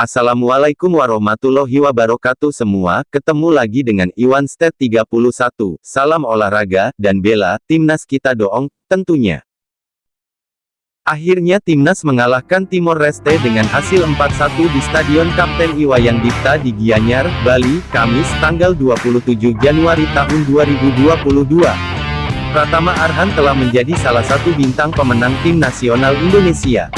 Assalamualaikum warahmatullahi wabarakatuh semua, ketemu lagi dengan Iwan Stet 31, salam olahraga, dan bela, timnas kita doong, tentunya. Akhirnya timnas mengalahkan Timor Leste dengan hasil 4-1 di Stadion Kapten Iwayan Dipta di Gianyar, Bali, Kamis, tanggal 27 Januari tahun 2022. Pratama Arhan telah menjadi salah satu bintang pemenang tim nasional Indonesia.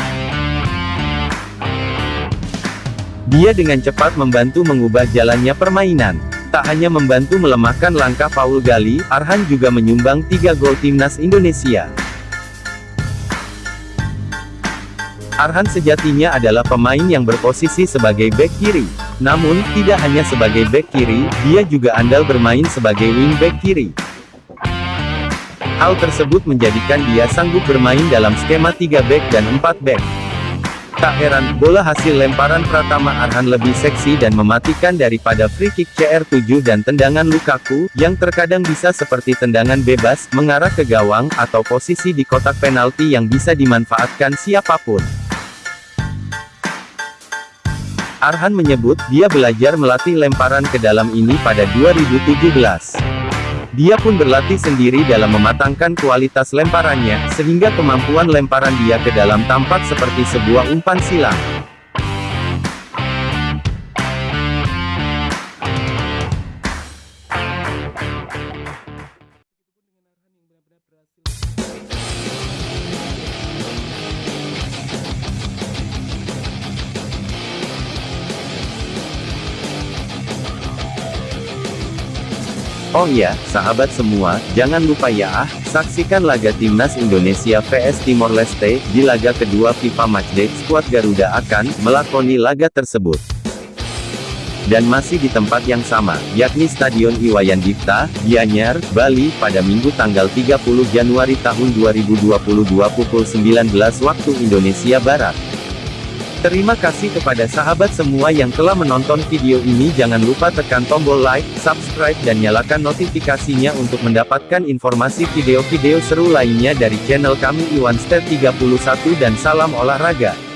Dia dengan cepat membantu mengubah jalannya permainan. Tak hanya membantu melemahkan langkah Paul Gali, Arhan juga menyumbang tiga gol timnas Indonesia. Arhan sejatinya adalah pemain yang berposisi sebagai back kiri. Namun, tidak hanya sebagai back kiri, dia juga andal bermain sebagai wing back kiri. Hal tersebut menjadikan dia sanggup bermain dalam skema 3 back dan 4 back. Tak heran, bola hasil lemparan Pratama Arhan lebih seksi dan mematikan daripada free kick CR7 dan tendangan Lukaku, yang terkadang bisa seperti tendangan bebas, mengarah ke gawang, atau posisi di kotak penalti yang bisa dimanfaatkan siapa pun. Arhan menyebut, dia belajar melatih lemparan ke dalam ini pada 2017. Dia pun berlatih sendiri dalam mematangkan kualitas lemparannya, sehingga kemampuan lemparan dia ke dalam tampak seperti sebuah umpan silang. Oh iya, sahabat semua, jangan lupa ya ah, saksikan laga Timnas Indonesia vs Timor Leste, di laga kedua FIFA Matchday, skuad Garuda akan, melakoni laga tersebut. Dan masih di tempat yang sama, yakni Stadion Iwayan Dipta, Gianyar, Bali, pada Minggu tanggal 30 Januari tahun 2022 pukul 19 waktu Indonesia Barat. Terima kasih kepada sahabat semua yang telah menonton video ini jangan lupa tekan tombol like, subscribe dan nyalakan notifikasinya untuk mendapatkan informasi video-video seru lainnya dari channel kami Iwan Stet 31 dan salam olahraga.